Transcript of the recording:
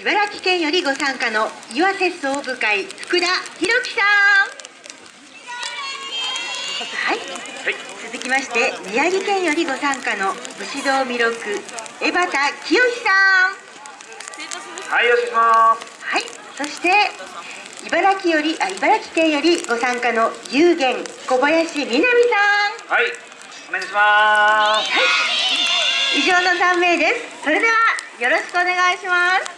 茨城県よりご参加の岩瀬総部会福田博樹さん。はい、はい、続きまして宮城県よりご参加の武士道弥勒江端清さん。はいよろしくはい。そして茨城よりあ茨城県よりご参加の有限小林みなみさん。はい。お願いします。はい。以上の3名です。それではよろしくお願いします。